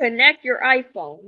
connect your iPhone.